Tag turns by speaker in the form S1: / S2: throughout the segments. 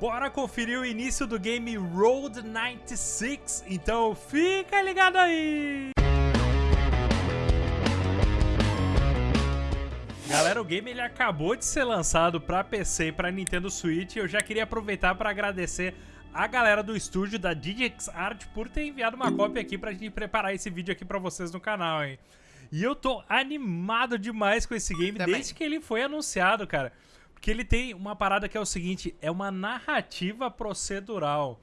S1: Bora conferir o início do game Road 96, então fica ligado aí! Galera, o game ele acabou de ser lançado para PC e para Nintendo Switch. Eu já queria aproveitar para agradecer a galera do estúdio da Digix Art por ter enviado uma cópia aqui pra gente preparar esse vídeo aqui pra vocês no canal, hein? E eu tô animado demais com esse game Também. desde que ele foi anunciado, cara. Porque ele tem uma parada que é o seguinte, é uma narrativa procedural.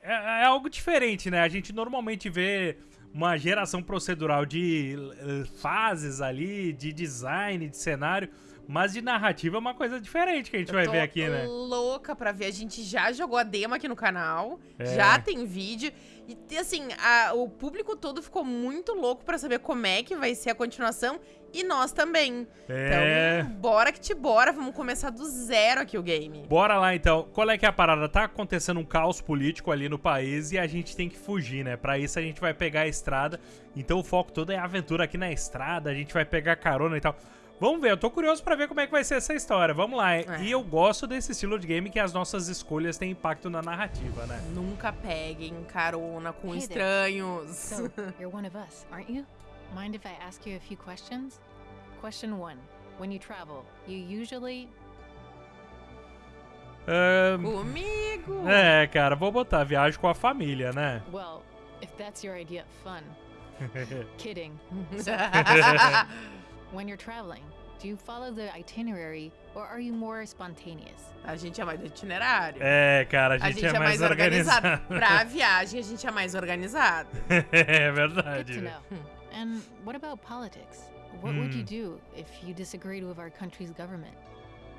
S1: É, é algo diferente, né? A gente normalmente vê uma geração procedural de uh, fases ali, de design, de cenário. Mas de narrativa é uma coisa diferente que a gente vai ver aqui, né?
S2: louca pra ver. A gente já jogou a demo aqui no canal, é. já tem vídeo. E, assim, a, o público todo ficou muito louco pra saber como é que vai ser a continuação. E nós também. É. Então, bora que te bora. Vamos começar do zero aqui o game.
S1: Bora lá, então. Qual é que é a parada? Tá acontecendo um caos político ali no país e a gente tem que fugir, né? Pra isso a gente vai pegar a estrada. Então o foco todo é a aventura aqui na estrada. A gente vai pegar carona e tal. Vamos ver, eu tô curioso pra ver como é que vai ser essa história. Vamos lá. É. E eu gosto desse estilo de game que as nossas escolhas têm impacto na narrativa, né?
S2: Nunca peguem carona com hey estranhos.
S3: So, you're one of us, aren't you? Mind if I ask you a few questions? Question one. When you travel, you usually
S2: um, Comigo!
S1: É, cara, vou botar viagem com a família, né?
S3: Well, if that's your idea of fun. Kidding. When you're traveling, do you follow the itinerary or are you more spontaneous?
S2: A gente é mais do itinerário.
S1: É, cara, a gente, a gente é, é, mais, mais organizado. organizado.
S2: pra viagem, a gente é mais organizado.
S1: é verdade.
S3: Good to know. And what about politics? What hum. would you do if you disagreed with our country's government?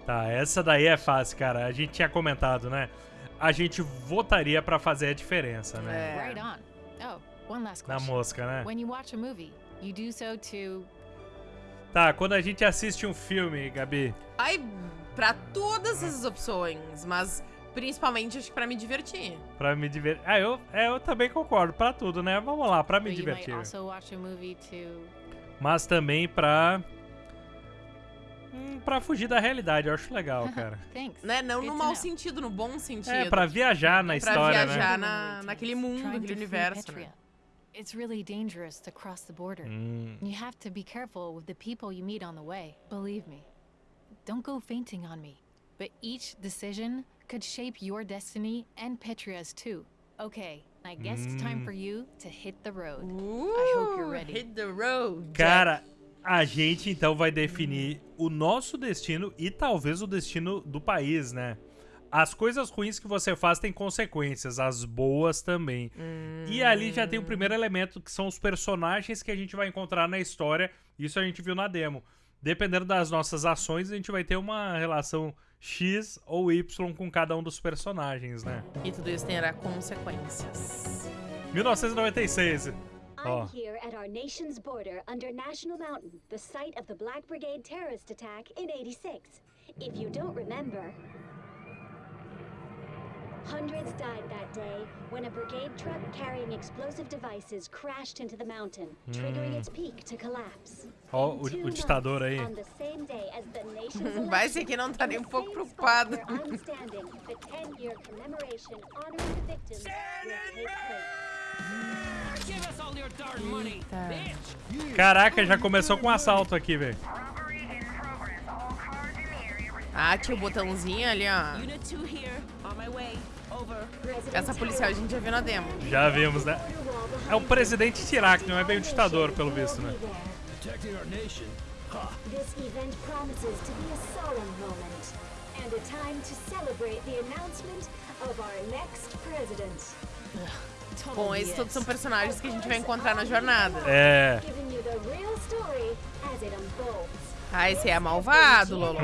S1: Tá, essa daí é fácil, cara. A gente tinha comentado, né? A gente votaria pra fazer a diferença, né?
S3: É. Right on. Oh, one last
S1: question. Na mosca, né?
S3: When you watch a movie, you do so to
S1: Tá, quando a gente assiste um filme, Gabi.
S2: Ai, pra todas essas opções, mas principalmente acho que pra me divertir.
S1: Pra me divertir. Ah, eu, é, eu também concordo, pra tudo, né? Vamos lá, pra me divertir. Mas também pra. Hum, pra fugir da realidade, eu acho legal, cara.
S2: né? Não no mau sentido, no bom sentido. É,
S1: pra viajar na história,
S2: né? Pra viajar né? na, naquele mundo, naquele universo, né?
S3: It's really dangerous to cross the border. Mm. You have to be careful with the people you meet on the way. Believe me. Don't go fainting on me. But each decision could shape your destiny and Petria's too. Okay, I guess mm. it's time for you to hit the road.
S2: Ooh, I hope you're ready. Hit the road.
S1: Cara, a gente então vai definir o nosso destino e talvez o destino do país, né? as coisas ruins que você faz têm consequências, as boas também. Hum. E ali já tem o primeiro elemento, que são os personagens que a gente vai encontrar na história. Isso a gente viu na demo. Dependendo das nossas ações, a gente vai ter uma relação X ou Y com cada um dos personagens, né?
S2: E tudo isso terá consequências.
S1: 1996.
S4: I'm here at our nation's border under National Mountain, the site of the Black Brigade terrorist attack in 86. If you don't remember, Hundreds died that day when a brigade truck carrying explosive devices crashed into the mountain, triggering its peak to collapse.
S1: Ó, oh, o, o ditador aí.
S2: Vai ser que não tá nem um pouco preocupado.
S1: Caraca, já começou com um assalto aqui, velho.
S2: Ah, tinha o botãozinho ali, ó. Essa policial a gente já viu na demo.
S1: Já vimos, né? É o presidente Tirak, não é bem o ditador, pelo visto, né? This event promises to be a solemn moment and a time to celebrate the announcement
S2: of our next president. Bom, esses todos são personagens que a gente vai encontrar na jornada.
S1: É.
S2: Ah, esse é malvado, Lolo.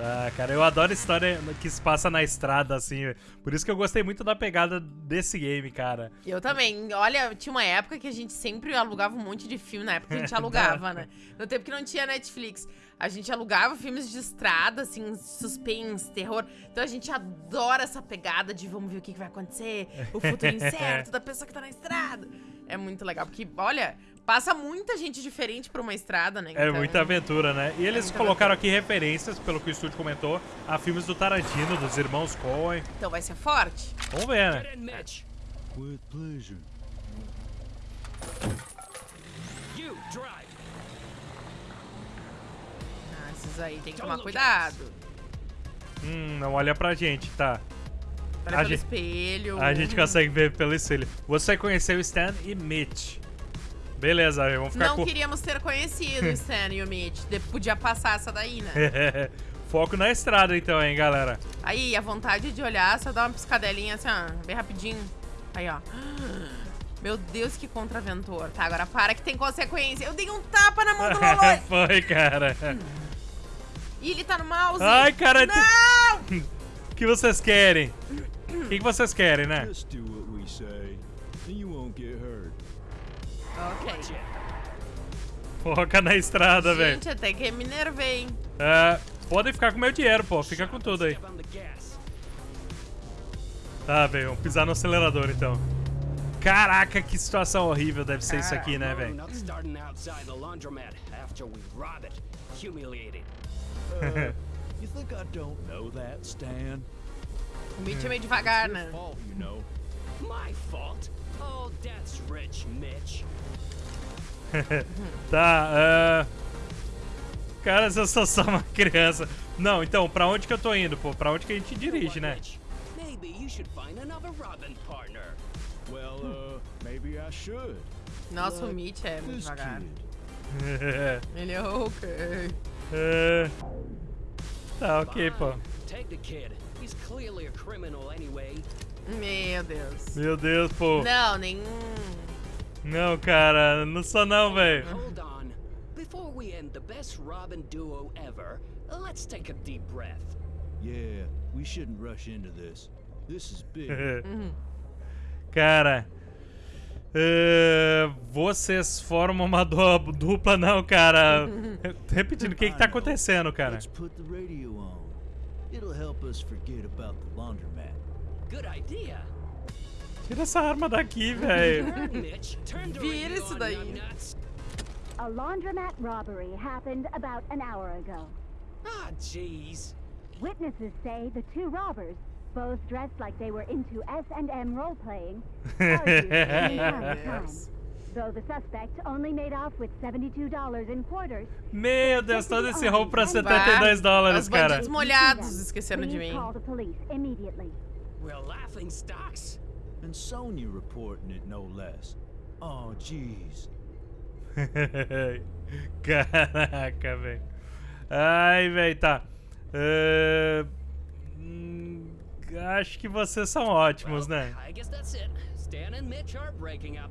S1: Ah, cara, eu adoro história que se passa na estrada, assim. Por isso que eu gostei muito da pegada desse game, cara.
S2: Eu também. Olha, tinha uma época que a gente sempre alugava um monte de filme. Na época que a gente alugava, né? No tempo que não tinha Netflix. A gente alugava filmes de estrada, assim, suspense, terror. Então a gente adora essa pegada de vamos ver o que, vai acontecer, o futuro incerto da pessoa que tá na estrada. É muito legal, porque, olha, Passa muita gente diferente por uma estrada, né?
S1: É
S2: Então,
S1: muita aventura, né? E eles
S2: muita
S1: colocaram aqui referências, pelo que o estúdio comentou, a filmes do Tarantino, dos irmãos Coen.
S2: Então vai ser forte.
S1: Vamos ver, né?
S5: With pleasure.
S6: You drive.
S2: Ah, esses aí tem que tomar cuidado.
S1: Hum, não olha pra gente, tá?
S2: Olha
S1: A
S2: pelo
S1: gente-
S2: espelho.
S1: A gente consegue ver pelo espelho. Você conheceu Stan e Mitch. Beleza, vamos ficar
S2: Não
S1: com...
S2: queríamos ter conhecido o Stan e o Mitch. De- Podia passar essa daí, né?
S1: Foco na estrada então, hein, galera.
S2: Aí, a vontade de olhar, só dá uma piscadelinha assim, ó, bem rapidinho. Aí, ó. Meu Deus, que contraventor. Tá, agora para que tem consequência. Eu dei um tapa na mão do Lolo.
S1: Foi, cara.
S2: e ele tá no mouse.
S1: Ai, cara,
S2: Não!
S1: O que vocês querem? O que, que vocês querem, né?
S5: Just do what we say, and you won't get hurt.
S2: Ok.
S1: Foca na estrada, velho.
S2: Gente, até que me nervei.
S1: É, podem ficar com meu dinheiro, pô. Fica com tudo aí. Tá, velho. Vamos pisar no acelerador, então. Caraca, que situação horrível deve ser isso aqui, né, velho?
S6: not starting outside the laundromat after we rob it. Humiliating.
S5: Uh, you think I don't know that, Stan?
S2: É meio devagar, né?
S6: My fault. Oh, that's rich, Mitch.
S1: Tá, é... Cara, eu sou só uma criança. Não, então, pra onde que eu tô indo, pô? Pra onde que a gente dirige, né?
S6: Maybe you should find another Robin partner.
S5: Well, uh, maybe I should.
S2: Nossa, o Mitch é muito devagar. Ele é ok.
S1: É... Tá, ok, pô.
S6: Take the kid. He's clearly a criminal anyway.
S2: Meu Deus.
S1: Meu Deus, pô.
S2: Não, nenhum.
S1: Não, cara, não sou não, velho.
S6: Hold on. Before we end the best Robin duo ever, let's take a deep breath.
S5: Yeah, we shouldn't rush into this. This is big.
S1: Cara, é, vocês formam uma du- dupla, não, cara. Repetindo, o que que tá acontecendo, cara?
S5: Let's put the radio on. It'll help us forget about the laundromat.
S6: Good idea.
S1: Tira essa arma daqui, velho.
S2: Vira isso daí.
S4: A laundromat robbery happened about an hour ago.
S6: Ah, jeez.
S4: Witnesses say the two robbers, both dressed like they were into S&M role-playing, time. Though the suspect only made off with $72 in quarters,
S1: Meu Deus, todo esse roubo pra
S2: Bah,
S1: 72 dólares,
S2: Os
S1: cara.
S2: bandidos molhados esqueceram de
S4: please
S2: mim.
S4: Call the police immediately.
S6: We're laughing stocks.
S5: And Sonya reporting it, no less. Oh, jeez.
S1: Caraca, velho. Ai, velho, tá. É, hum, Acho que vocês são ótimos, né?
S6: I guess that's it. Stan and Mitch are breaking up.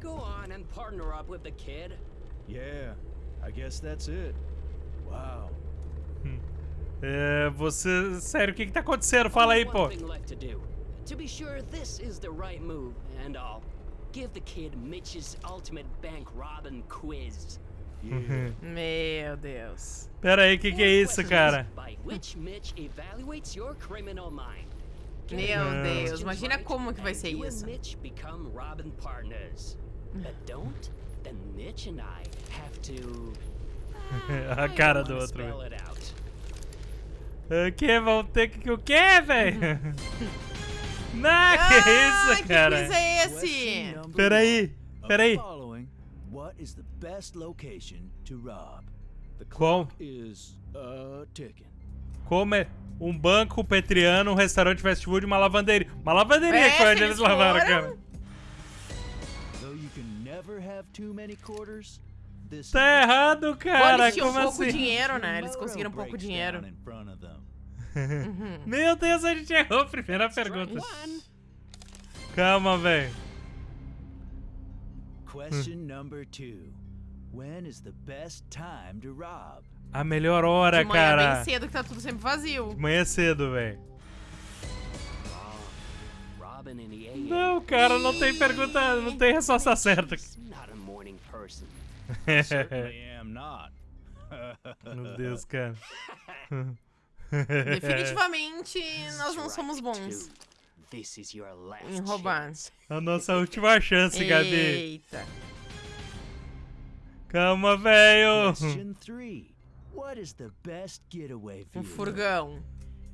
S6: Go on and partner up with the kid.
S5: Yeah, I guess that's it. Wow.
S1: É, você. Sério, o que que tá acontecendo? Fala aí, pô.
S6: to be sure this is the right move, and I'll give the kid Mitch's ultimate bank robbing quiz.
S5: Yeah.
S2: Meu Deus.
S1: Pera aí, o que que é isso, cara?
S6: By which Mitch evaluates your criminal mind. Get
S2: Meu Deus, imagina como que vai ser isso.
S6: Mitch become Robin partners. But don't, then Mitch and I have to.
S1: A
S6: I
S1: cara do outro. O que? Vão ter que. O que, velho? Não, que
S2: Ah,
S1: isso,
S2: que
S1: cara?
S2: quiz é esse?
S1: Peraí, peraí.
S5: what is the best location to rob? The
S1: Qual?
S5: is uh ticking.
S1: Como é um banco petriano, um restaurante fast food, uma lavanderia. Uma lavanderia
S2: É,
S1: que foi onde
S2: eles
S1: lavaram, cara.
S5: Though you can never have too many quarters,
S1: Tá errado, cara.
S2: eles tinham
S1: Como
S2: pouco
S1: assim?
S2: dinheiro, né? Eles conseguiram pouco dinheiro.
S5: them.
S1: Meu Deus, a gente errou a primeira pergunta. Calma, velho.
S5: Question number two. When is the best time to rob?
S1: A melhor hora,
S2: De manhã
S1: cara.
S2: bem cedo que tá tudo sempre vazio.
S1: De manhã cedo, velho. Não, cara, não tem pergunta, não tem resposta certa.
S6: Not a morning person.
S1: Meu Deus, cara.
S2: Definitivamente, nós não somos bons
S6: two. This is your last
S2: em roubar.
S1: A nossa última chance, Gabi.
S2: Eita.
S1: Calma, velho.
S7: Question three. What is the best getaway
S2: Um furgão.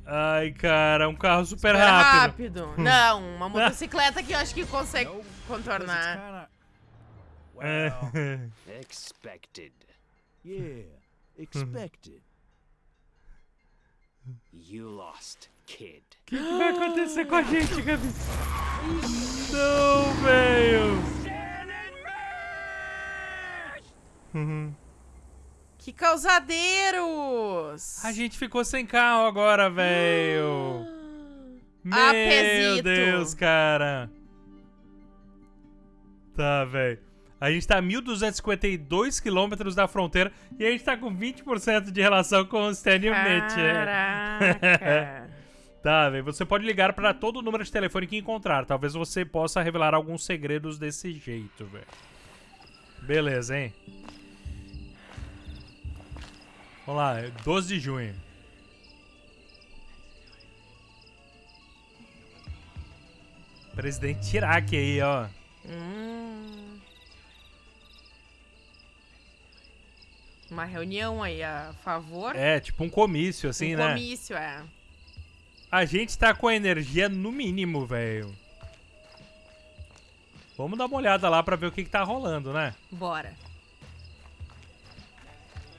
S1: Ai, cara, um carro super,
S2: Super
S1: rápido.
S2: rápido. Não, uma motocicleta que eu acho que consegue contornar.
S7: Kinda-
S1: É.
S7: Well,
S6: Expected.
S7: yeah, expected.
S6: You lost, kid.
S1: O que, que vai acontecer com a gente, Gabi? Não, velho.
S2: Que causadeiros!
S1: A gente ficou sem carro agora, velho.
S2: Ah,
S1: Meu
S2: Pezito.
S1: Deus, cara. Tá, velho. A gente tá a 1.252 quilômetros da fronteira e a gente tá com 20% de relação com o Stadium Net. é.
S2: Caraca.
S1: Tá, velho. Você pode ligar pra todo o número de telefone que encontrar. Talvez você possa revelar alguns segredos desse jeito, velho. Beleza, hein? Vamos lá, 12 de junho. Presidente Iraque aí, ó.
S2: Hum. Uma reunião aí a favor.
S1: É, tipo um comício, assim,
S2: um
S1: né?
S2: comício, é.
S1: A gente tá com a energia no mínimo, velho. Vamos dar uma olhada lá pra ver o que, que tá rolando, né?
S2: Bora.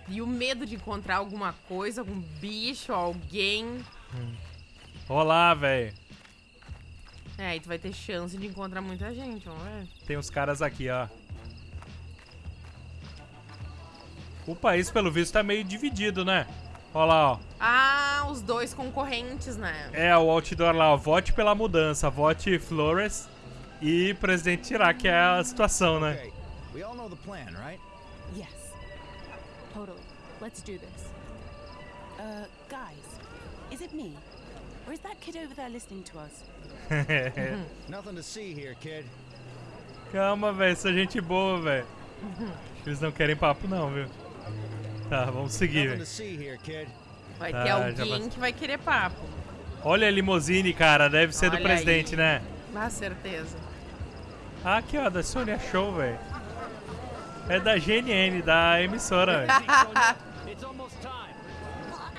S2: E o medo de encontrar alguma coisa, algum bicho, alguém.
S1: Olá, velho.
S2: É, aí tu vai ter chance de encontrar muita gente, vamos ver.
S1: Tem os caras aqui, ó. O país, pelo visto, tá meio dividido, né? Olha lá, ó.
S2: Ah, os dois concorrentes, né?
S1: É, o outdoor lá, ó. Vote pela mudança. Vote Flores e presidente Iraque, é a situação, né?
S7: Okay, we all know the plan, right?
S8: Yes. Totally. Let's do this. Uh, guys, is it me? Or is that kid over there listening to us?
S7: Nothing to see here, kid.
S1: Calma, velho. Essa gente boa, velho. Que Eles não querem papo, não, viu? Tá, vamos seguir.
S2: Vai
S1: Tá,
S2: ter
S1: já
S2: alguém que vai querer papo.
S1: Olha a limousine, cara. Deve ser do
S2: Olha
S1: presidente,
S2: aí.
S1: né?
S2: Ah, certeza.
S1: Ah, aqui, ó. Da Sony Show, velho. É da GNN, da emissora, velho.
S6: It's almost time.
S4: Well, I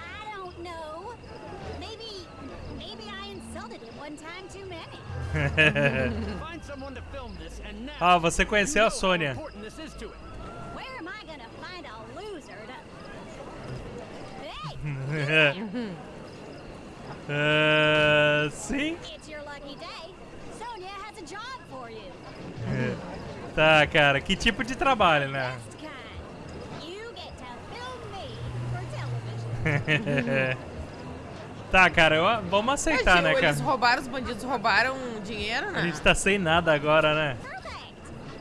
S4: for you.
S1: Tá, cara. Que tipo de trabalho, né? Tá, cara. eu- vamos aceitar,
S2: É,
S1: né, cara?
S2: Eles roubaram, os bandidos roubaram dinheiro, né?
S1: A gente tá sem nada agora, né?
S4: Perfect.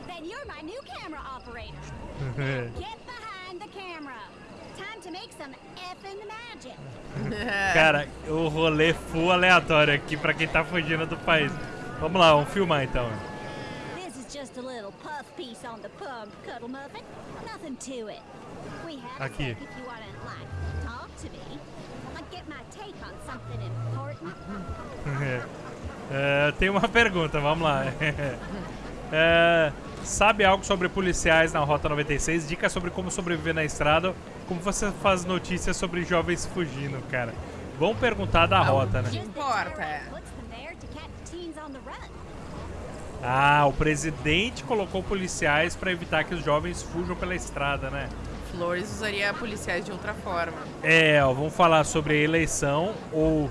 S4: Then you're my new camera operator. Get behind the camera.
S1: Cara, o rolê full aleatório aqui pra quem tá fugindo do país. Vamos lá, vamos filmar então. Aqui. É, tem uma pergunta, vamos lá. É, sabe algo sobre policiais na Rota 96? Dicas sobre como sobreviver na estrada? Como você faz notícias sobre jovens fugindo, cara? Vamos perguntar da rota, né?
S2: importa.
S1: Ah, o presidente colocou policiais pra evitar que os jovens fujam pela estrada, né?
S2: Flores usaria policiais de outra forma.
S1: É, ó, vamos falar sobre a eleição ou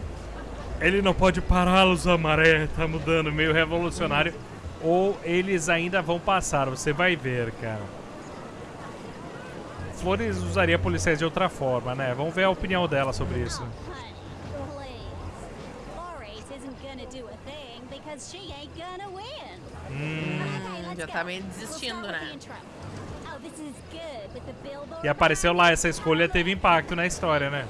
S1: ele não pode pará-los, a maré tá mudando, meio revolucionário, ou eles ainda vão passar, você vai ver, cara. Flores usaria policiais de outra forma, né? Vamos ver a opinião dela sobre isso.
S4: Let's
S2: já tá meio desistindo, né?
S4: Oh,
S1: E apareceu lá, essa escolha teve impacto na história, né?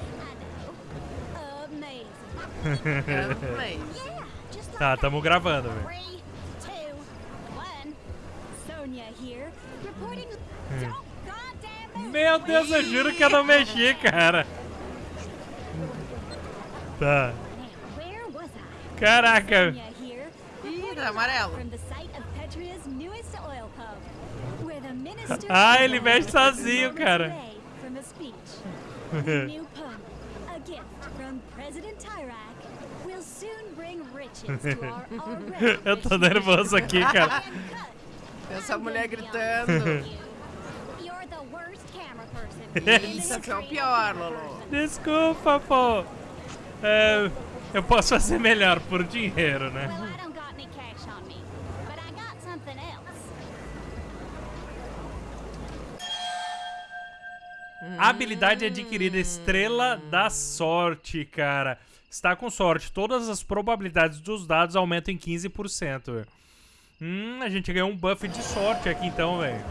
S1: Tá, tamo gravando, velho.
S4: Three,
S1: Meu Deus, eu juro que eu não mexi, cara. Tá. Caraca.
S2: Ih, tá amarelo.
S4: from the site of Petria's newest oil pump, where the minister
S1: Ah, ele mexe sozinho, cara. Eu tô nervoso aqui, cara.
S2: Essa mulher gritando. Isso aqui é o pior, Lolo.
S1: Desculpa, pô. É, eu posso fazer melhor por dinheiro, né?
S4: Else.
S1: Habilidade adquirida, estrela da sorte, cara. Está com sorte. Todas as probabilidades dos dados aumentam em 15%. Hum, a gente ganhou um buff de sorte aqui então, velho.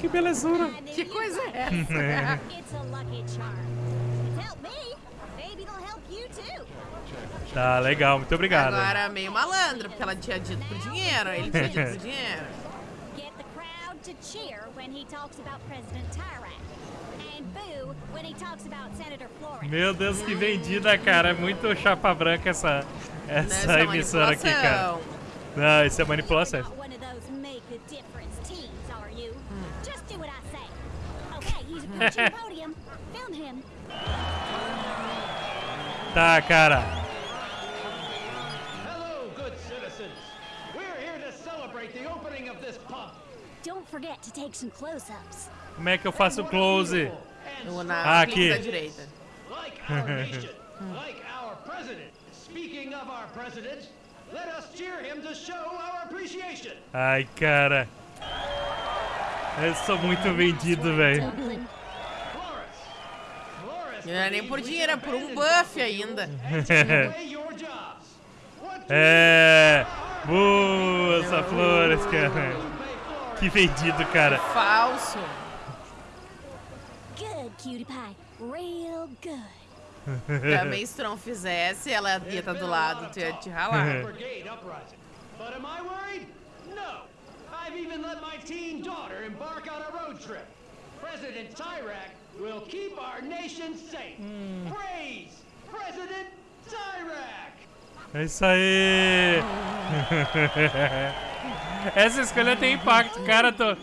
S1: Que belezura.
S2: Que coisa é essa?
S4: Too.
S1: Tá, legal. Muito obrigado.
S2: Agora meio malandro, porque ela tinha dito por dinheiro, ele tinha dito por dinheiro.
S1: Meu Deus, que vendida, cara. É muito chapa branca essa, essa
S2: Nessa
S1: emissora aqui, cara. Não, isso é manipulação.
S4: Not one of those make a difference teams, are you? Just do what I say. Okay, he's approaching the podium. Film him.
S1: Tá, cara.
S9: Hello, good citizens. We're here to celebrate the opening of this pump.
S4: Don't forget to take some close-ups.
S1: Como é que eu faço o close?
S2: No,
S1: Ah,
S2: na
S1: aqui.
S2: clique da direita.
S9: Like our nation, like our president. Speaking of our president, let us cheer him to show our appreciation.
S1: Ai, cara. Eu sou muito vendido, velho.
S2: Não é nem por dinheiro, é por um buff ainda.
S1: É. Boa, essa flores, cara. Que vendido, cara.
S2: Falso.
S4: Good, cutie pie. Real good.
S2: Também se tu não fizesse, ela ia estar do lado, tu ia te ralar.
S9: But am I worried? No. I've even let my teen daughter embark on a road trip. President Tyrak will keep our nation safe. Praise President Tyrak!
S1: É isso aí. Essa escolha tem impacto, cara. Tô,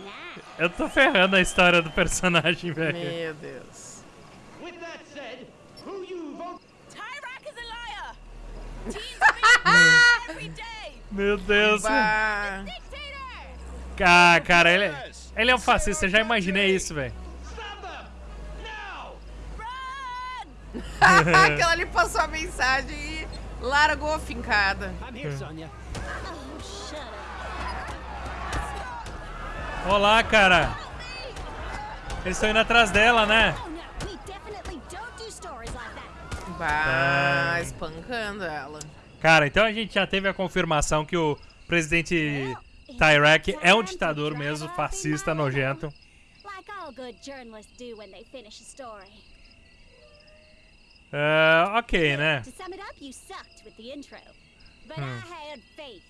S1: eu tô ferrando a história do personagem, velho.
S2: Meu Deus.
S9: With that said, who you vote
S8: Tyrak is a liar! Being every day!
S1: Meu Deus. Ah, cara, ele, ele é um fascista. Eu já imaginei isso, velho.
S2: Aquela ali passou a mensagem e largou a fincada.
S4: Up.
S1: Olá, cara. Eles estão indo atrás dela, né?
S2: Bah,
S1: Tá.
S2: espancando ela.
S1: Cara, então a gente já teve a confirmação que o presidente Tyrak é um ditador mesmo, fascista, nojento.
S4: Like all good journalists do when they finish a story.
S1: É, ok, né?
S4: To sum it up, you sucked with the intro. But I had faith.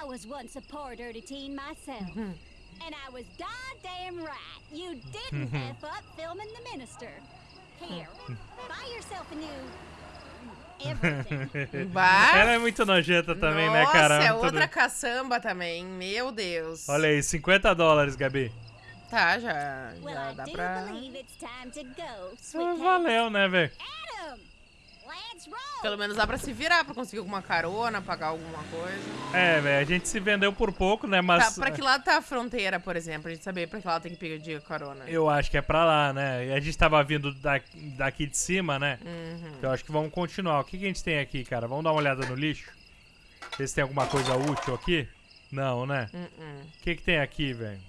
S4: I was once a poor dirty teen myself. and I was goddamn right. You didn't F up filming the minister. Here, buy yourself a new everything.
S2: Bah.
S1: Ela é muito nojenta também, né, cara?
S2: Nossa, é outra caçamba também. Meu Deus.
S1: Olha aí, 50 dólares, Gabi.
S2: Tá, já,
S4: well,
S2: já
S4: I
S2: dá
S4: do
S2: pra...
S4: believe it's time to go,
S1: Ah,
S4: sweetheart.
S1: valeu, né, velho?
S2: Pelo menos dá pra se virar, pra conseguir alguma carona, pagar alguma coisa.
S1: É, velho, a gente se vendeu por pouco, né, mas...
S2: Tá, pra que lado tá a fronteira, por exemplo? A gente saber pra que lado tem que pedir carona.
S1: Eu acho que é pra lá, né? E a gente tava vindo da- daqui de cima, né?
S2: Uhum.
S1: Então eu acho que vamos continuar. O que, que a gente tem aqui, cara? Vamos dar uma olhada no lixo? Ver se tem alguma coisa útil aqui. Não, né?
S2: Uh-uh.
S1: O que, que tem aqui, velho?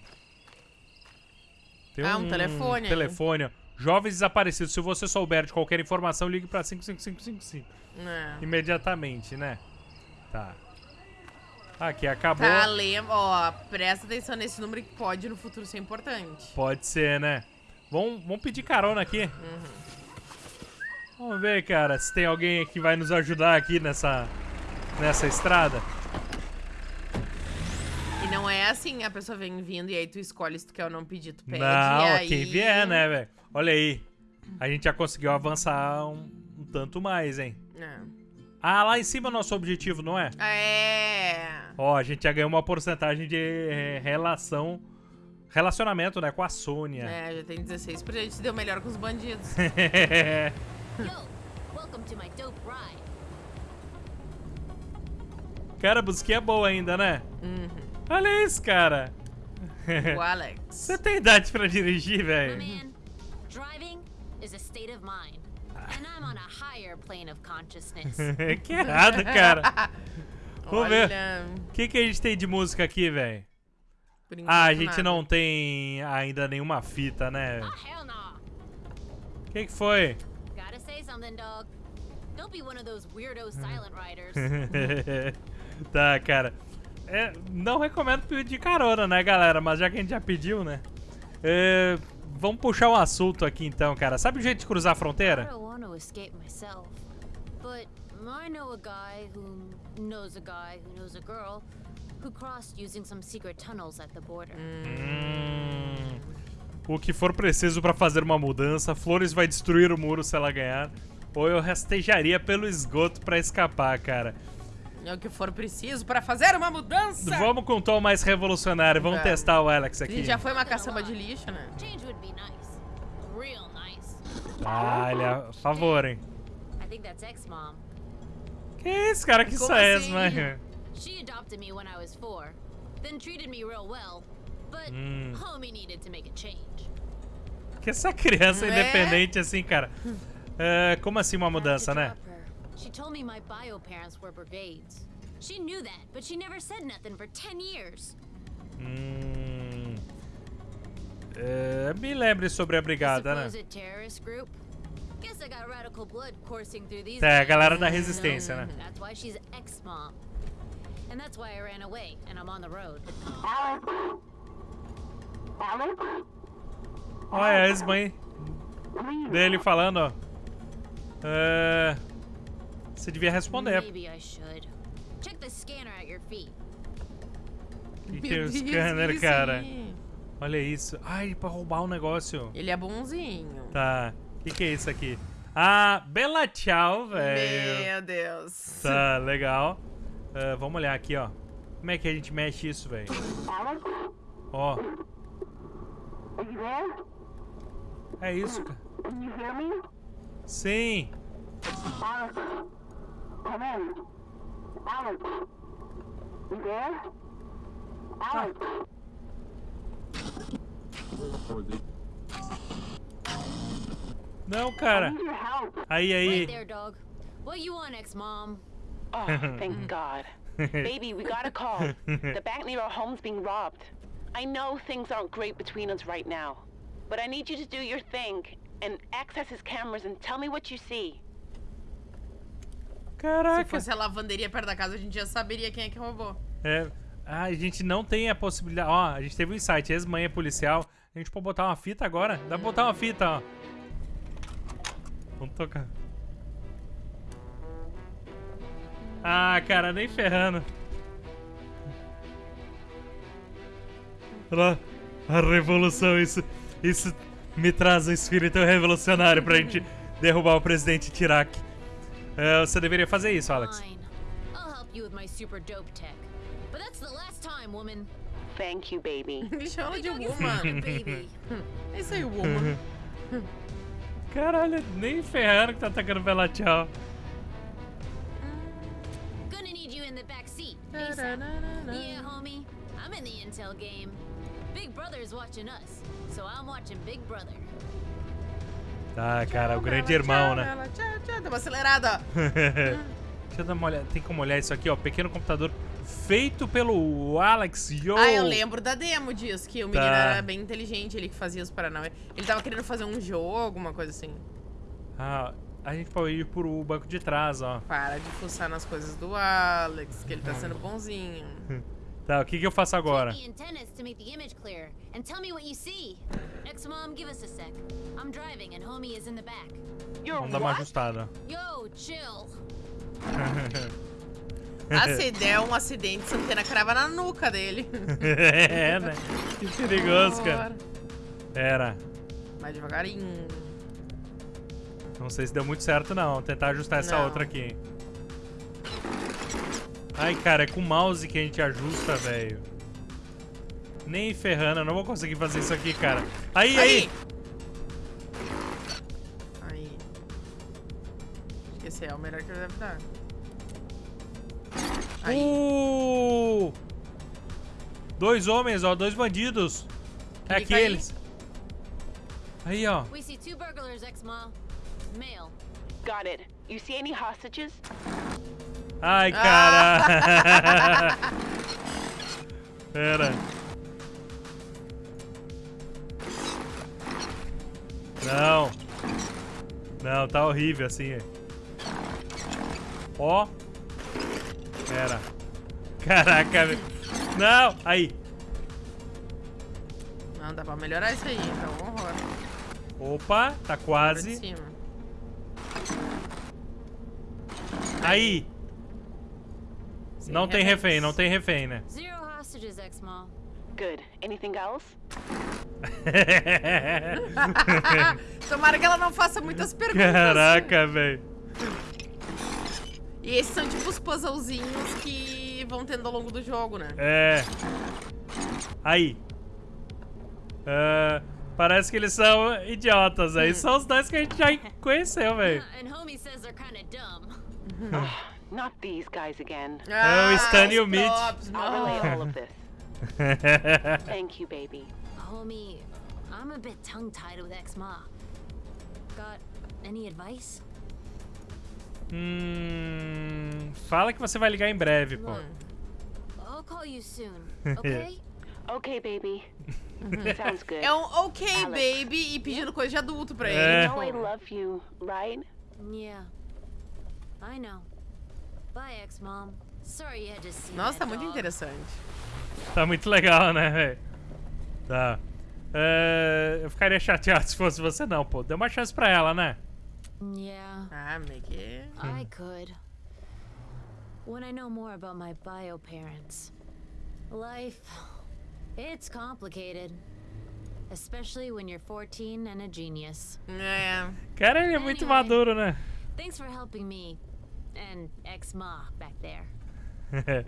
S1: Tem
S2: Ah, um telefone aí.
S1: telefone. ó. Jovens desaparecidos. Se você souber de qualquer informação, ligue pra 55555.
S2: É.
S1: Imediatamente, né? Tá. Aqui, acabou.
S2: Tá, lembra, ó, presta atenção nesse número que pode no futuro ser importante.
S1: Pode ser, né? Vamos, vamos pedir carona aqui.
S2: Uhum.
S1: Vamos ver, cara, se tem alguém que vai nos ajudar aqui nessa, nessa estrada.
S2: E não é assim, a pessoa vem vindo e aí tu escolhe se tu quer ou não pedir, tu pede.
S1: Não,
S2: e aí...
S1: quem vier, né, velho? Olha aí. A gente já conseguiu avançar um, um tanto mais, hein?
S2: É.
S1: Ah, lá em cima é o nosso objetivo, não é?
S2: É.
S1: Ó, a gente já ganhou uma porcentagem de eh, relação relacionamento, né, com a Sônia.
S2: É, já tem 16, porque a gente se deu melhor com os bandidos.
S1: Cara, a busquinha é boa ainda, né?
S2: Uhum.
S1: Olha isso, cara.
S2: O Alex.
S1: Você tem idade pra dirigir, velho?
S10: man, driving is a state of mind. And I'm on a higher plane of consciousness.
S1: que errado, cara. Vamos ver. O que, que a gente tem de música aqui, velho? Ah, a gente
S2: nada.
S1: não tem ainda nenhuma fita, né?
S10: no.
S1: O que, que foi?
S10: Gotta say something, dog. Don't be one of those weirdo silent riders.
S1: tá, cara. É, não recomendo pedir carona, né, galera? Mas já que a gente já pediu, né? É, vamos puxar um assunto aqui então, cara. Sabe o jeito de cruzar a fronteira? Hum, o que for preciso pra fazer uma mudança, Flores vai destruir o muro se ela ganhar. Ou eu rastejaria pelo esgoto pra escapar, cara.
S2: É o que for preciso pra fazer uma mudança.
S1: Vamos com um tom mais revolucionário. Vamos
S2: Vamos.
S1: testar o Alex
S2: A
S1: aqui.
S2: gente já foi uma caçamba de lixo, né?
S10: Change would be nice. Real nice.
S1: Ah, ele é a favor, hein?
S10: I think that's ex-mom.
S1: Que isso, cara? Que
S2: Como
S1: isso é
S2: assim?
S1: esse, mano?
S10: She adopted me when I was four, then treated me real well, but
S1: Hum.
S10: homie needed to make a change.
S1: Que essa criança
S2: É?
S1: independente assim, cara. É, como assim uma mudança, né?
S10: She told me my bio parents were brigades. She knew that, but she never said nothing for 10 years.
S1: Hum. É, me lembre sobre a brigada, né?
S10: Supposed terrorist group. Guess I got radical blood coursing through these.
S1: É, a galera da resistência, né?
S10: That's why she's ex-mom. And that's why I ran away and I'm on the road.
S1: Olha a ex-mãe dele falando, ó. É, você devia responder.
S10: Maybe I should. Check the scanner at your feet.
S1: Que que é o scanner, cara? Olha isso. Ai, pra roubar um negócio.
S2: Ele é bonzinho.
S1: Tá. O que, que é isso aqui? Ah, Bela Tchau, velho.
S2: Meu Deus.
S1: Tá, legal. Ah, vamos olhar aqui, ó. Como é que a gente mexe isso, velho? Ó. É isso, cara. Sim. Não, cara. Aí,
S10: Right
S1: aí.
S10: there, dog. What you want, ex-mom?
S8: Oh, thank God. Baby, we got a call. The bank near our home's being robbed. I know things aren't great between us right now, but I need you to do your thing and access his cameras and tell me what you see.
S2: Se
S1: Caraca.
S2: fosse a lavanderia perto da casa, a gente já saberia quem é que roubou.
S1: É, ah, a gente não tem a possibilidade. Ó, a gente teve um insight. Ex-mãe é policial. A gente pode botar uma fita agora? Dá pra botar uma fita, ó. Vamos tocar. Ah, cara, nem ferrando. Olha lá, a revolução, isso, isso me traz um espírito revolucionário pra gente derrubar o presidente Tirak. É, você deveria fazer isso, Alex.
S10: Fine. I'll help you with my super dope tech. But that's the last time, woman.
S8: Thank you, baby.
S2: Ele chama de woman. É isso aí, woman.
S1: Caralho, nem ferrando que tá atacando Bela Tchau.
S10: Gonna need you in the back seat. Yeah, homie. I'm in the intel game. Big Brother's watching us, so I'm watching Big Brother.
S1: Tá, cara, o grande irmão, né?
S2: Ela, tchau, tchau. Deu uma acelerada.
S1: Deixa eu dar uma olhada. Tem como olhar isso aqui, ó. Pequeno computador feito pelo Alex Yo.
S2: Ah, eu lembro da demo disso, que o menino
S1: Tá.
S2: era bem inteligente, ele que fazia os Paranauê. Ele tava querendo fazer um jogo, alguma coisa assim.
S1: Ah, a gente pode ir pro banco de trás, ó.
S2: Para de fuçar nas coisas do Alex, que ele tá sendo bonzinho.
S1: Tá, o que que eu faço agora? Vamos dar uma ajustada.
S10: Yo, chill.
S2: Ah, se der um acidente, essa antena crava na nuca dele.
S1: é, né? Que perigoso, cara. Pera.
S2: Mais devagarinho.
S1: Não sei se deu muito certo, não. Vou tentar ajustar essa
S2: Não.
S1: outra aqui. Ai, cara, é com o mouse que a gente ajusta, velho. Nem ferrando, eu não vou conseguir fazer isso aqui, cara. Aí, aí!
S2: Aí. Acho que esse é o melhor que ele deve dar. Aí.
S1: Uh! Dois homens, ó, dois bandidos. É
S2: Ele
S1: aqueles. Aí, ó.
S3: We see two burglars, ex-ma. Male.
S8: Got it. You see any hostages?
S1: Ai, cara. Pera. Não. Não, tá horrível assim. Ó. Pera. Caraca, velho. Não. Aí.
S2: Não, dá pra melhorar isso aí, então horror.
S1: Opa, tá quase.
S2: cima.
S1: Aí. Não tem
S2: reféns.
S1: refém, não tem refém, né?
S3: Zero hostages, ex-ma.
S8: Good. Anything else?
S2: Tomara que ela não faça muitas perguntas.
S1: Caraca, velho.
S2: E esses são tipo os puzzlezinhos que vão tendo ao longo do jogo, né?
S1: É. Aí. Ah, parece que eles são idiotas. Aí são os dois que a gente já conheceu, velho.
S3: Dumb.
S8: Not these guys again.
S1: É o Stan e o Mitch.
S8: Thank you, baby.
S3: Homie, I'm a bit tongue-tied with ex-ma. Got any advice?
S1: hum, fala que você vai ligar em breve, pô.
S3: I'll call you soon, okay?
S8: Okay, baby. Sounds good.
S2: É um ok,
S8: Alex.
S2: baby, e pedindo coisa de adulto pra
S1: É.
S2: ele.
S8: You know I love you, right?
S3: yeah. I know. Bye, ex-mom. Sorry you had to see
S2: Nossa, tá muito interessante.
S1: Tá muito legal, né, velho? Tá. É, eu ficaria chateado se fosse você, não, pô. Dê uma chance pra ela, né?
S3: Yeah,
S2: Ah, meio que...
S3: I could. When I know more about my bio parents. Life, it's complicated. Especially when you're 14 and a genius.
S2: É.
S1: Cara, ele é muito
S3: Anyway.
S1: maduro, né?
S3: Thanks for helping me and ex-ma back there.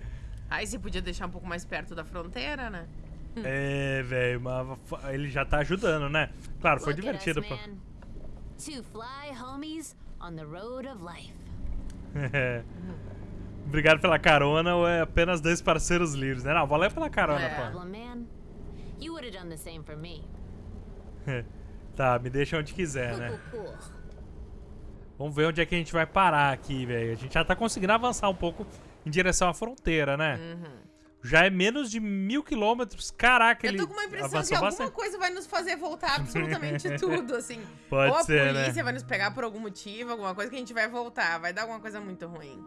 S2: Aí você podia deixar um pouco mais perto da fronteira, né?
S1: é, velho, mas ele já tá ajudando, né? Claro, foi
S3: Look at us,
S1: divertido, pô.
S3: Two fly homies on the road of life.
S1: Obrigado pela carona ou é apenas dois parceiros livres, né? Não, valeu pela carona,
S2: É.
S1: pô. Tá, me deixa onde quiser, né? Vamos ver onde é que a gente vai parar aqui, velho. A gente já tá conseguindo avançar um pouco em direção à fronteira, né? Já é menos de mil quilômetros. Caraca,
S2: Eu
S1: ele
S2: tô com uma impressão que alguma
S1: bastante.
S2: coisa vai nos fazer voltar absolutamente tudo, assim.
S1: Pode
S2: Ou a
S1: ser, né?
S2: polícia vai nos pegar por algum motivo, alguma coisa que a gente vai voltar. Vai dar alguma coisa muito ruim.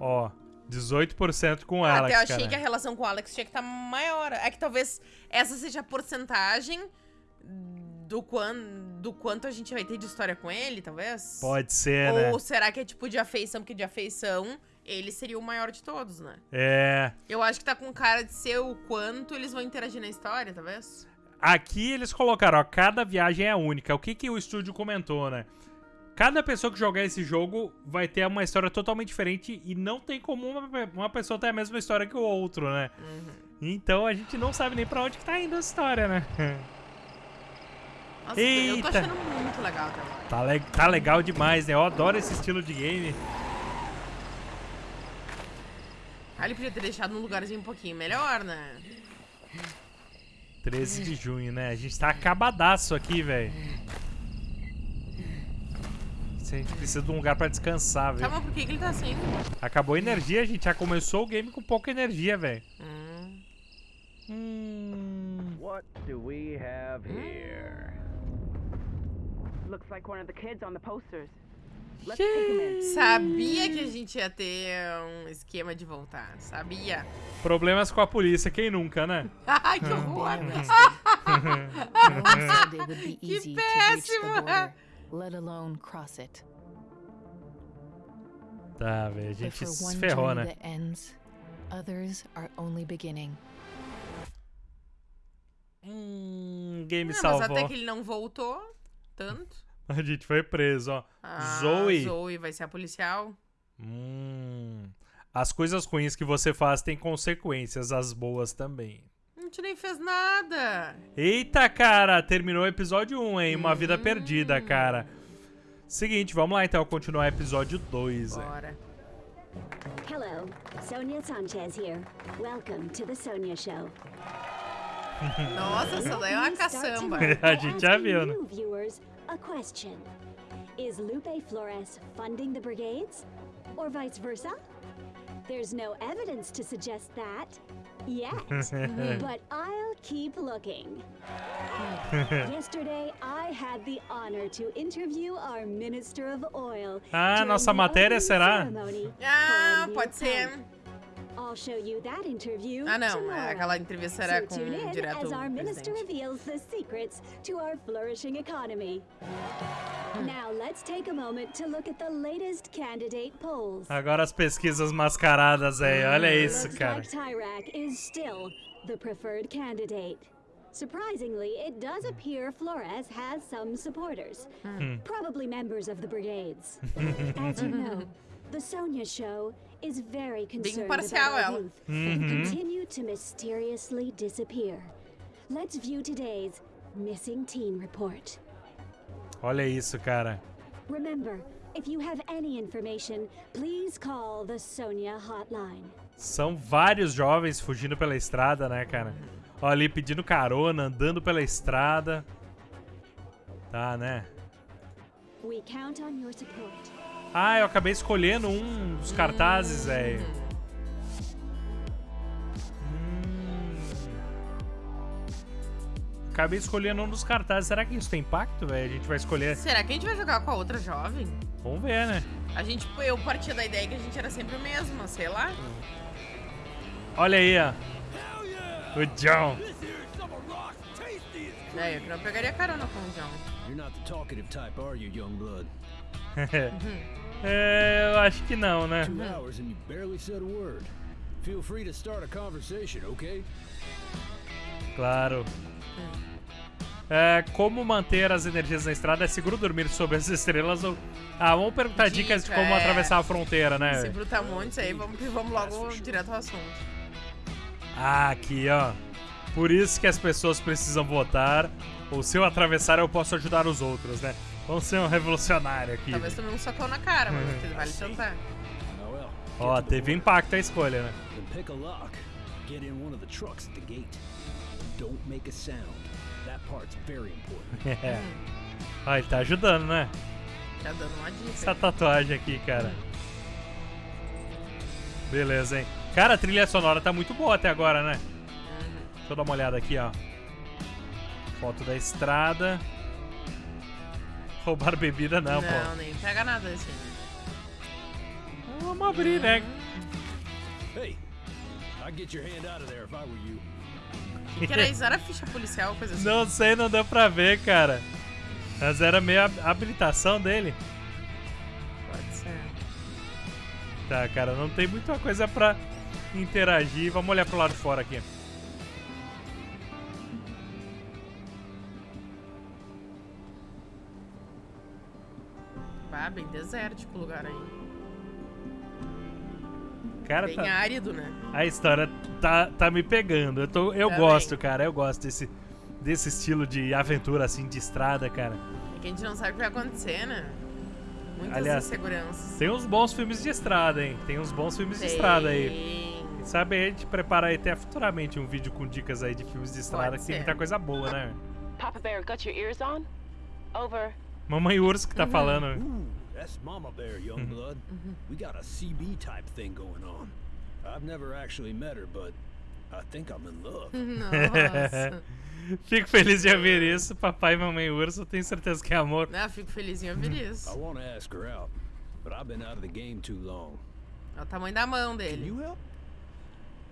S1: Ó, 18% com o Alex,
S2: Até eu achei
S1: cara.
S2: que a relação com o Alex tinha que estar maior. É que talvez essa seja a porcentagem do, quan, do quanto a gente vai ter de história com ele, talvez?
S1: Pode ser, né?
S2: Ou será que é tipo de afeição? Porque de afeição, ele seria o maior de todos, né?
S1: É.
S2: Eu acho que tá com cara de ser o quanto eles vão interagir na história, talvez.
S1: Aqui eles colocaram, ó, cada viagem é única. O que, que o estúdio comentou, né? Cada pessoa que jogar esse jogo vai ter uma história totalmente diferente e não tem como uma, uma pessoa ter a mesma história que o outro, né? Então a gente não sabe nem pra onde que tá indo a história, né?
S2: Nossa, eu
S1: Eita.
S2: tô achando muito legal
S1: tá, le- tá legal demais, né? Eu adoro esse estilo de game.
S2: Ah, ele podia ter deixado num lugarzinho um pouquinho melhor, né?
S1: 13 de junho, né? A gente tá acabadaço aqui, velho. A gente precisa de um lugar pra descansar,
S2: Tá,
S1: velho.
S2: mas por que, que ele tá assim?
S1: Acabou a energia, a gente já começou o game com pouca energia, velho.
S2: Hum.
S1: Hum.
S7: What do we have here?
S8: Looks like one of the kids on the posters.
S2: Sabia que a gente ia ter um esquema de voltar. Sabia.
S1: Problemas com a polícia, quem nunca, né?
S2: Ai, que horror.
S3: Would be
S2: Que péssimo.
S3: Let alone cross it.
S1: Tá, velho, a
S3: But
S1: gente
S3: for
S1: se
S3: one
S1: ferrou,
S3: journey
S1: né?
S3: that ends, others are only beginning.
S1: Hum, game
S2: Não, mas
S1: salvou.
S2: até que ele não voltou tanto.
S1: A gente foi preso, ó.
S2: Ah,
S1: Zoe.
S2: Zoe vai ser a policial.
S1: Hum. As coisas ruins que você faz têm consequências, as boas também.
S2: Gente nem fez nada.
S1: Eita, cara, terminou o episódio 1, hein? Uma vida perdida, cara. Seguinte, vamos lá então continuar o episódio 2. hein?
S2: Bora.
S4: Hello, Sonia Sanchez here. Welcome to the Sonia Show.
S2: Nossa, essa daí é uma caçamba.
S1: A gente já viu, né?
S4: a question. Is Lupe Flores funding the brigades? Or vice versa? There's no evidence to suggest that yet, but I'll keep looking. Yesterday, I had the honor to interview our Minister of Oil.
S1: Ah, nossa matéria será?
S2: Ah,
S4: for a new
S2: pode ser.
S4: Pump. I'll show you that interview
S2: Ah, não.
S4: tomorrow.
S2: Aquela entrevista era
S4: So
S2: com
S4: tune in
S2: direto
S4: as our minister reveals the secrets to our flourishing economy. Now let's take a moment to look at the latest candidate polls.
S1: Agora as pesquisas mascaradas aí, olha isso,
S4: Looks
S1: cara.
S4: like Tyrak is still the preferred candidate. Surprisingly, it does appear Flores has some supporters, probably members of the brigades. As you know, the Sonia Show is very concerned about our
S2: ela.
S4: youth who continue to mysteriously disappear. Let's view today's missing teen report.
S1: Olha isso, cara.
S4: Remember, if you have any information, please call the Sonia hotline.
S1: São vários jovens fugindo pela estrada, né, cara? Ó, ali pedindo carona, andando pela estrada. Tá, né?
S4: We count on your support.
S1: Ah, eu acabei escolhendo um dos cartazes, velho. Hum. Acabei escolhendo um dos cartazes. Será que isso tem impacto, velho? A gente vai escolher.
S2: Será que a gente vai jogar com a outra jovem?
S1: Vamos ver, né?
S2: A gente, eu partia da ideia que a gente era sempre o mesmo, sei lá.
S1: Olha aí, ó. O John.
S2: É, eu que não pegaria carona com o John.
S7: You're not the talkative type, are you, young blood?
S1: é, eu acho que não, né? Claro. É, como manter as energias na estrada? É seguro dormir sob as estrelas ou... Ah, vamos perguntar dicas de
S2: Dica,
S1: como
S2: é.
S1: atravessar a fronteira, né?
S2: Se brutamontes aí, vamos, vamos logo direto ao assunto.
S1: Ah, aqui, ó. Por isso que as pessoas precisam votar. Ou se eu atravessar, eu posso ajudar os outros, né? Vamos ser um revolucionário aqui.
S2: Talvez tomei um socão na cara,
S1: Uhum.
S2: mas vale tentar.
S7: Oh well.
S1: Ó, teve impacto a escolha, né?
S7: Then pick a lock. Get in one of the trucks at the gate. Don't make a sound. That part's very important.
S1: É. Ó, ele tá ajudando, né?
S2: Já dando uma dica.
S1: Essa tatuagem aqui, cara. Beleza, hein? Cara, a trilha sonora tá muito boa até agora, né? Deixa eu dar uma olhada aqui, ó. Foto da estrada. Roubar bebida não,
S2: Não,
S1: pô.
S2: nem pega nada assim.
S1: Vamos abrir, né?
S7: Hey, I'd get your hand out of there if I were you.
S2: O que, que era isso? Era ficha policial, coisa assim?
S1: Não sei, não deu pra ver, cara. Mas era meio a habilitação dele.
S2: Pode ser.
S1: Tá, cara, não tem muita coisa pra interagir. Vamos olhar pro lado de fora aqui.
S2: Ah, bem desértico o lugar aí.
S1: Cara,
S2: Bem
S1: tá,
S2: árido, né?
S1: a história tá, tá me pegando. Eu, tô, eu
S2: Também.
S1: gosto, cara. Eu gosto desse, desse estilo de aventura, assim, de estrada, cara.
S2: É que a gente não sabe o que vai acontecer, né? Muitas
S1: Aliás,
S2: inseguranças.
S1: Tem uns bons filmes de estrada, hein? Tem uns bons filmes de estrada aí.
S2: Tem.
S1: Quem Sabe, a gente prepara aí até futuramente um vídeo com dicas aí de filmes de estrada,
S2: Pode
S1: que tem
S2: ser.
S1: muita coisa boa, né?
S8: Papa Bear, got your ears on? Over.
S1: Mamãe Urso que tá falando.
S7: Ooh, that's Mama Bear, young blood. We got a CB type thing going on. I've never actually met her, but I think I'm in love.
S2: Nossa.
S1: Fico feliz de ouvir isso, papai e mamãe urso. Tenho certeza que é amor.
S2: Não, fico feliz em ouvir
S7: I
S2: isso.
S7: want to ask her out, but I've been out of the game too long.
S2: É o tamanho da mão
S7: Can
S2: dele.
S7: you help?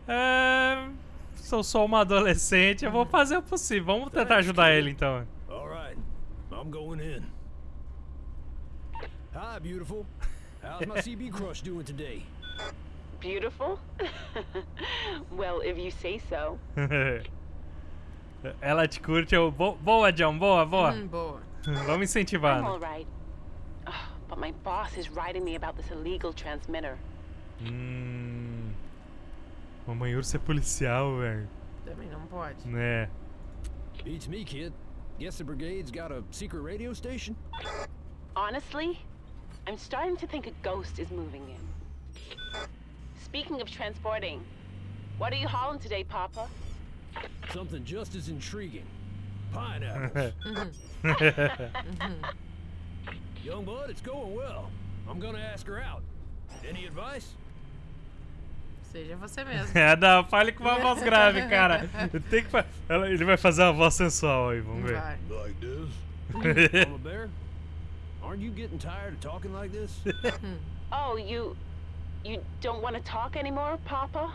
S1: É... Sou só uma adolescente, eu vou fazer o possível. Vamos tentar ajudar ele então.
S7: All right, I'm going in. Hi, beautiful. How's my CB crush doing today?
S8: Beautiful? well, if you say so.
S1: Ela te curte, eu. Boa, John, boa, boa.
S2: Hum, boa.
S1: Vamos incentivar.
S8: I'm all right. Ugh, but my boss is writing me about this illegal transmitter.
S1: Hum. Mamãe urso é policial, velho.
S2: Também não pode.
S1: É.
S7: Beats me, kid. Guess the brigade's got a secret radio station?
S8: Honestly, I'm starting to think a ghost is moving in. Speaking of transporting, what are you hauling today, Papa?
S7: Something just as intriguing. Pineapples. Mm-hmm. Young blood, it's going well. I'm gonna ask her out. Any advice?
S2: Seja você mesmo.
S1: É, não, fale com uma voz grave, cara. Tem que fa- Ele vai fazer uma voz sensual aí, vamos ver.
S2: Vai.
S7: Like this? Mama Bear? Aren't you getting tired of talking like this?
S8: Oh, you. You don't want to talk anymore, Papa?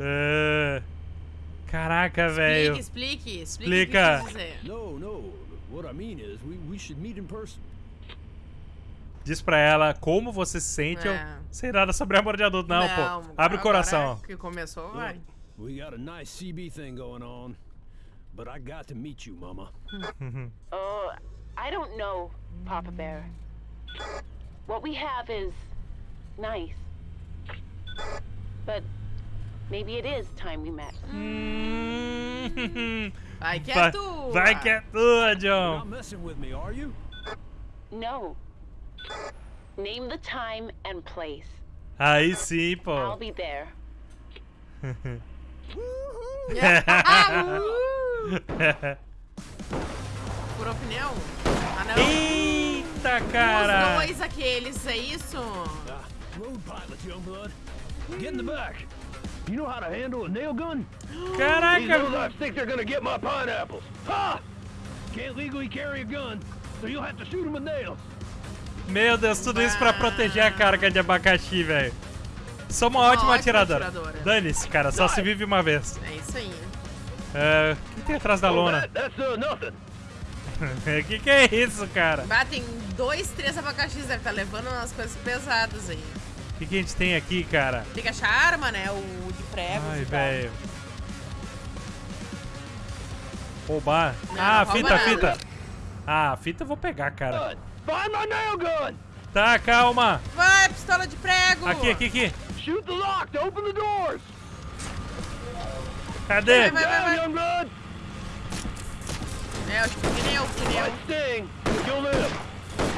S1: É. Caraca,
S2: Explique,
S1: velho.
S2: explique, explique
S1: Explica.
S7: no, no. What I mean is, we, we should meet in person.
S1: Diz pra ela como você se sente.
S2: É.
S1: Eu sei nada sobre amor de adulto, não, pô. Abre o coração.
S2: que começou, vai.
S7: We got a nice CB thing going on, but I got to meet you, Mama.
S8: Oh, I don't know, Papa Bear. What we have is nice. But maybe it is time we met.
S1: Hum. Mm-hmm.
S2: Vai que é
S1: Vai,
S2: tua.
S1: vai que é tua,
S7: You're
S1: John.
S7: not messing with me, are you?
S8: No. Name the time and place.
S1: Aí sim,
S8: I'll be there.
S2: Uh! Furou pneu? Ah, não.
S1: Eita,
S2: Os
S1: cara.
S2: dois aqueles, é isso?
S7: Ah, road pilot, young blood. Get in the back. You know how to handle a nail gun? These
S1: Caraca.
S7: lowlifes think they're gonna get my pineapples. Ha! Can't legally carry a gun, so you'll have to shoot them with nails.
S1: Meu Deus, tudo isso pra proteger a carga de abacaxi, velho. Sou uma, ótima,
S2: ótima
S1: atiradora.
S2: atiradora.
S1: Dane-se, cara, só se vive uma vez.
S2: É isso aí.
S1: É, o que tem atrás da lona?
S7: That- that's uh.
S1: O que, que é isso, cara?
S2: Bah, tem dois, três abacaxis, deve estar levando umas coisas pesadas aí.
S1: O que, que a gente tem aqui, cara?
S2: Tem que achar arma, né? O de prego.
S1: Ai, velho. Roubar.
S2: Não,
S1: ah,
S2: não rouba
S1: fita,
S2: nada.
S1: fita. Ah, a fita eu vou pegar, cara.
S7: Find my nail gun.
S1: Tá, calma.
S2: Vai, pistola de prego!
S1: Aqui, aqui, aqui.
S7: Shoot the lock to open the doors.
S1: Cadê?
S2: Vai, vai,
S7: Down,
S2: vai. É, o pneu, pneu.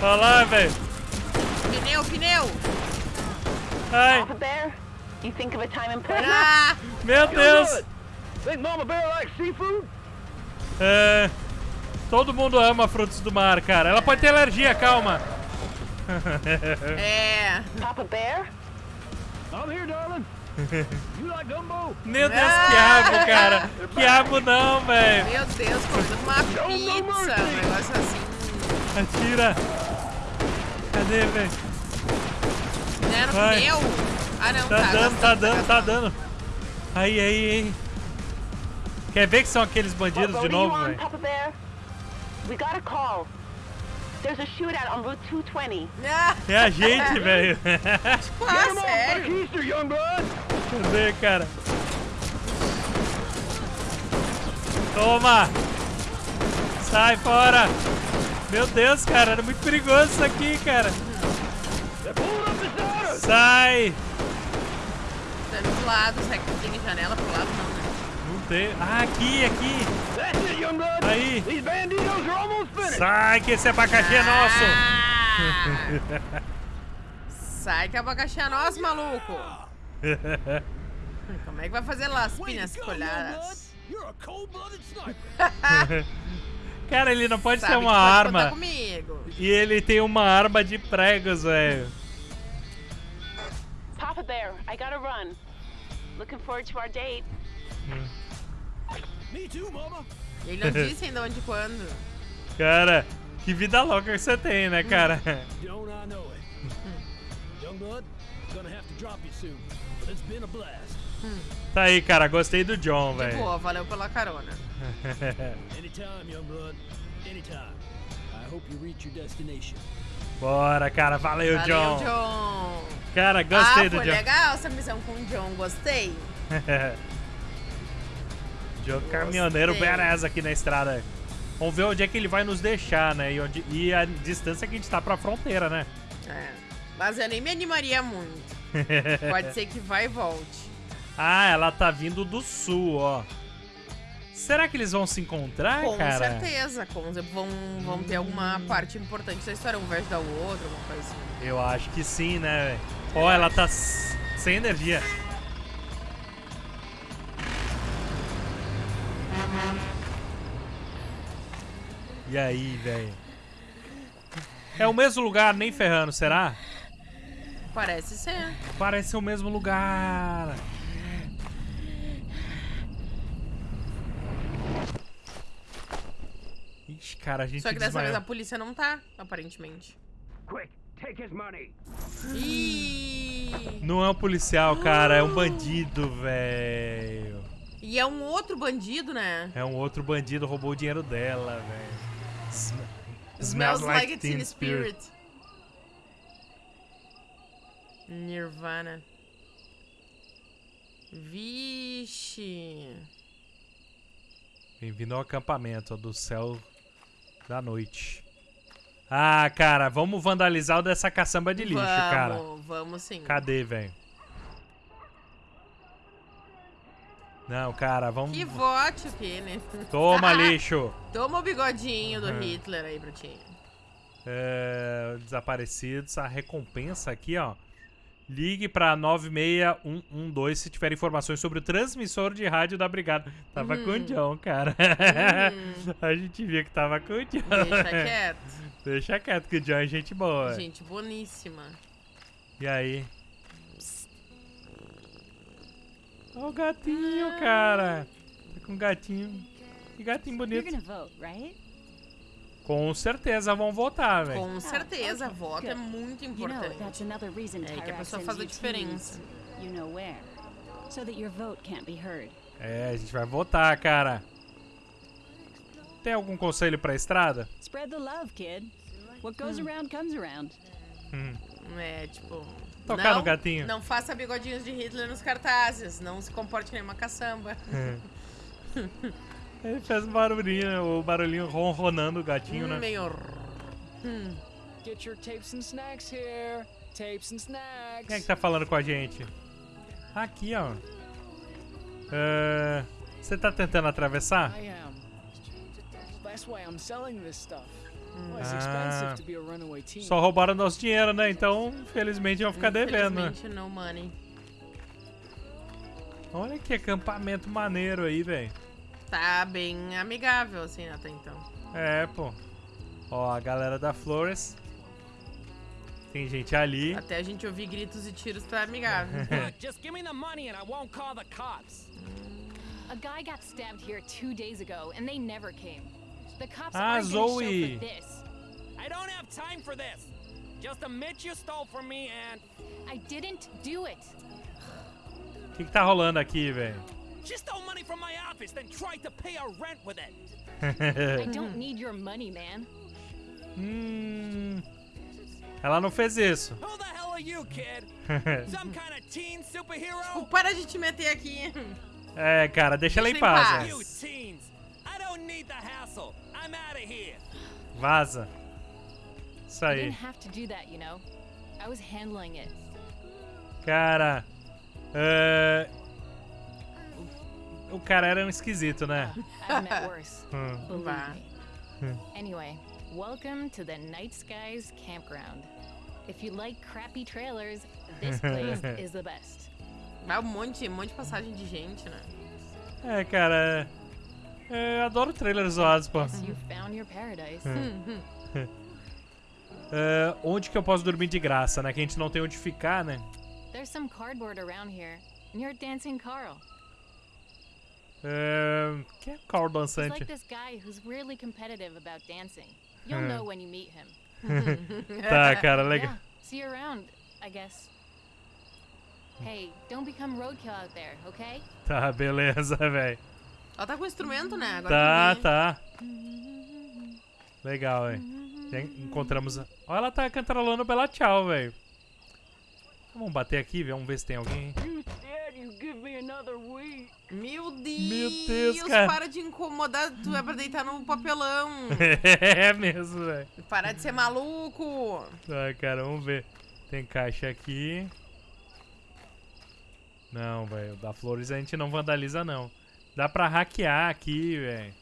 S1: Olha lá, velho.
S2: pneu, pneu!
S1: Ai,
S8: Papa Bear, you think of a time and place?
S2: Ah!
S1: meu Deus.
S7: Think Mama Bear likes seafood?
S1: É, todo mundo ama frutos do mar, cara. Ela pode ter alergia, calma.
S2: É.
S8: Papa Bear?
S7: I'm here, darling. you like gumbo?
S1: Meu Deus, quiabo, cara. Quiabo não, velho.
S2: Meu Deus, comendo uma pizza. Um negócio assim.
S1: Atira. Cadê, velho?
S2: Né, no
S1: Vai.
S2: pneu? Ah, não,
S1: Tá
S2: tá.
S1: dando, tá dando, tá dando. Aí, aí, aí. Quer ver que são aqueles bandidos de novo, velho?
S8: We got a call. There's a shootout on Route 220.
S2: Ah,
S1: É a gente, velho.
S2: ah, sério?
S1: Cadê, cara? Toma! Sai fora! Meu Deus, cara, era muito perigoso isso aqui, cara. Sai!
S2: Tá do lado, será que tem janela pro lado? Não, né?
S1: Não tem. Ah, aqui, aqui. Aí.
S7: These banditos are almost finished.
S1: Sai, que esse abacaxi é nosso.
S2: Ah! Sai que abacaxi é nosso, maluco! Como é que vai fazer lá as
S7: blood.
S2: colhadas?
S1: Cara, ele não pode
S2: Sabe
S1: ter uma
S2: pode
S1: arma. E ele tem uma arma de pregos, velho.
S8: Papa Bear, I gotta run. Looking forward to our date.
S7: Me too, mama.
S2: Ele não disse ainda onde quando.
S1: Cara, que vida louca que você tem, né, cara?
S7: Don't I know it? young blood, gonna have to drop you soon. But it's been a blast.
S1: Tá aí, cara, gostei do John, velho.
S2: boa, valeu pela carona.
S7: Anytime, young blood. Anytime. I hope you reach your destination.
S1: Bora, cara, valeu,
S2: Valeu,
S1: John.
S2: John.
S1: Cara, gostei
S2: ah,
S1: do
S2: foi
S1: John.
S2: legal essa missão com o John, gostei.
S1: John caminhoneiro badass aqui na estrada. Vamos ver onde é que ele vai nos deixar, né? E, onde, e a distância que a gente tá pra fronteira, né?
S2: É. Mas eu nem me animaria muito. Pode ser que vai e volte.
S1: Ah, ela tá vindo do sul, ó. Será que eles vão se encontrar,
S2: Com
S1: cara?
S2: certeza. Com, vão, vão ter alguma parte importante da história. Um vai ajudar o outro, alguma coisa assim.
S1: Eu acho que sim, né, velho? Ó, ela tá sem energia. E aí, velho? É o mesmo lugar, nem ferrando, será?
S2: Parece ser.
S1: Parece ser o mesmo lugar. Ixi, cara, a gente
S2: Só que dessa vez
S1: desmaiou.
S2: a polícia não tá, aparentemente.
S9: Quick, take his money.
S1: Não é um policial, cara, é um bandido, velho.
S2: E é um outro bandido, né?
S1: É um outro bandido, roubou o dinheiro dela, velho. Sm-
S2: Smells like teen spirit. Nirvana. Vixe.
S1: Bem-vindo ao acampamento do céu da noite. Ah, cara, vamos vandalizar o dessa caçamba de lixo,
S2: vamos,
S1: cara.
S2: vamos sim.
S1: Cadê, velho? Não, cara, vamos.
S2: Que vote o né?
S1: Toma, lixo!
S2: Toma o bigodinho do
S1: É.
S2: Hitler aí ti.
S1: É, desaparecidos, a recompensa aqui, ó. Ligue pra 96112 se tiver informações sobre o transmissor de rádio da brigada. Tava
S2: Hum.
S1: com o John, cara. a gente via que tava com o John.
S2: Deixa quieto.
S1: Deixa quieto, que o John é gente boa.
S2: Gente boníssima.
S1: E aí? Ó o gatinho, cara. Tá com um gatinho. Que gatinho
S4: You're
S1: bonito.
S4: gonna vote, right?
S1: Com certeza vão votar, velho.
S2: Com certeza,
S4: okay,
S2: voto é muito
S4: You know,
S2: importante.
S4: that's another reason
S2: É que a pessoa faz a
S4: you
S2: diferença.
S4: teams, You know where. So that your vote can't be heard.
S1: É, a gente vai votar, cara. Tem algum conselho pra estrada?
S4: Spread the love, kid. What goes around comes around.
S1: Hum.
S2: É, tipo.
S1: Tocar
S2: não,
S1: no gatinho.
S2: Não faça bigodinhos de Hitler nos cartazes. Não se comporte nem uma caçamba.
S1: Ele fez um barulhinho, o barulhinho ronronando o gatinho, né?
S2: Meio.
S6: Get your tapes and snacks here. Tapes and snacks.
S1: Quem é que tá falando com a gente? Aqui, ó. É, Você tá tentando atravessar?
S6: I am. That's why I'm selling this stuff. Well, it's
S1: Ah.
S6: expensive to be a runaway teen.
S1: Só roubaram nosso dinheiro, né? Então, infelizmente, vão ficar devendo. né?
S2: Infelizmente, no money.
S1: Olha que acampamento maneiro aí, velho.
S2: Tá bem amigável, assim, até então.
S1: É, pô. Ó, a galera da Flores. Tem gente ali.
S2: Até a gente ouvir gritos e tiros tá amigável.
S9: Just give me the money and I won't call the cops.
S3: A guy got stabbed here two days ago, and they never came. The cops
S1: Ah,
S3: aren't gonna show
S1: Zoe.
S3: for this.
S9: I don't have time for this. Just admit you stole from me and
S3: I didn't do it.
S1: O que, que tá rolando aqui, velho?
S9: She stole money from my office, then tried to pay our rent with it.
S3: I don't need your money, man.
S1: hum. Ela não fez isso.
S9: Who the hell are you, kid? Some kind of teen superhero?
S2: Para de te meter aqui.
S1: é, cara, deixa ela em
S2: Deixa
S1: paz.
S2: paz.
S1: né?
S9: You teens. I don't need the hassle. I'm out of here.
S1: Vaza. Isso
S3: I
S1: aí.
S3: didn't have to do that, you know. I was handling it.
S1: Cara. é, O cara era um esquisito, né? Hum.
S3: Me. Anyway, welcome to the Night Skies Campground. If you like crappy trailers, this place is the best.
S2: Vai um monte, um monte de passagem de gente, né?
S1: É, cara. é, Eu adoro trailers zoados, pô.
S3: You found your paradise.
S1: É, onde que eu posso dormir de graça, né? Que a gente não tem onde ficar, né?
S3: There's some cardboard around here near Dancing Carl.
S1: É, Quem é o Carl dançante?
S3: like this guy who's really competitive about dancing. You'll know when you meet him.
S1: Tá, cara, legal.
S3: Yeah, see you around, I guess. Hey, don't become roadkill out there, okay?
S1: Tá, beleza, velho.
S2: Ela tá com instrumento, né? Agora
S1: Tá, tá. Legal, velho. Encontramos. a- Ó, ela tá cantarolando Bela Tchau, velho. Vamos bater aqui, vamos ver se tem alguém.
S6: Dad, you give me another week.
S2: Meu Deus!
S1: Deus, cara.
S2: Para de incomodar, tu é pra deitar no papelão.
S1: é mesmo, velho.
S2: Para de ser maluco.
S1: Tá, cara, vamos ver. Tem caixa aqui. Não, velho. Da Flores a gente não vandaliza, não. Dá pra hackear aqui, velho.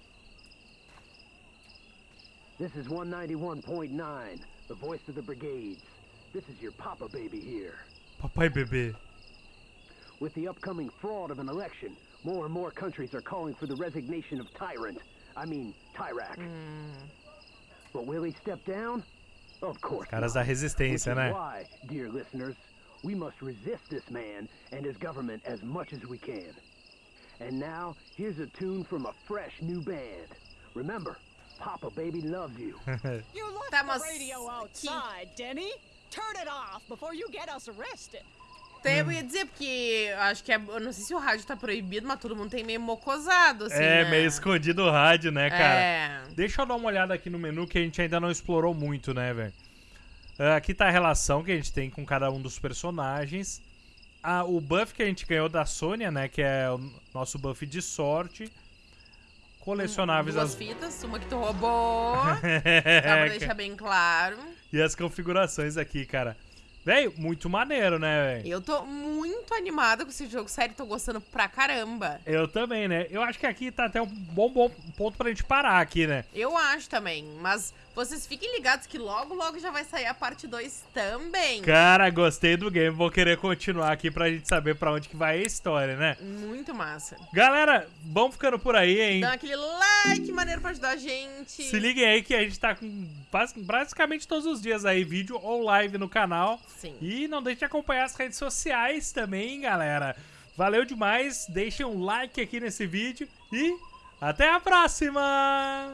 S7: This is 191.9, the voice of the brigades. This is your papa baby here.
S1: Papai bebê.
S7: With the upcoming fraud of an election, more and more countries are calling for the resignation of Tyrant. I mean, Tyrak. Hmm. But will he step down? Of course
S1: Caras
S7: not.
S1: da resistência, né?
S7: why, dear listeners, we must resist this man and his government as much as we can. And now, here's a tune from a fresh new band. Remember, Papa Baby loves you.
S11: You left
S2: Tá,
S11: the radio outside, Denny. Turn it off before you get us arrested.
S2: Então eu ia dizer, porque acho que é, eu não sei se o rádio tá proibido, mas todo mundo tem meio mocosado, assim,
S1: é,
S2: né?
S1: meio escondido o rádio, né, cara?
S2: É.
S1: Deixa eu dar uma olhada aqui no menu que a gente ainda não explorou muito, né, velho? Ah, Aqui tá a relação que a gente tem com cada um dos personagens. Ah, o buff que a gente ganhou da Sônia, né? Que é o nosso buff de sorte. Colecionáveis
S2: Duas
S1: as...
S2: fitas, uma que tu roubou. Dá pra
S1: É,
S2: deixar bem claro.
S1: e as configurações aqui, cara. Velho, muito maneiro, né, velho?
S2: Eu tô muito animada com esse jogo, sério, tô gostando pra caramba.
S1: Eu também, né? Eu acho que aqui tá até um bom, bom ponto pra gente parar aqui, né?
S2: Eu acho também, mas vocês fiquem ligados que logo, logo já vai sair a parte 2 também.
S1: Cara, gostei do game. Vou querer continuar aqui pra gente saber pra onde que vai a história, né?
S2: Muito massa.
S1: Galera, vamos ficando por aí, hein?
S2: Dá aquele like maneiro pra ajudar a gente.
S1: Se liguem aí que a gente tá com bas- basicamente todos os dias aí, vídeo ou live no canal.
S2: Sim.
S1: E não deixe de acompanhar as redes sociais também, galera. Valeu demais, deixem um like aqui nesse vídeo e até a próxima!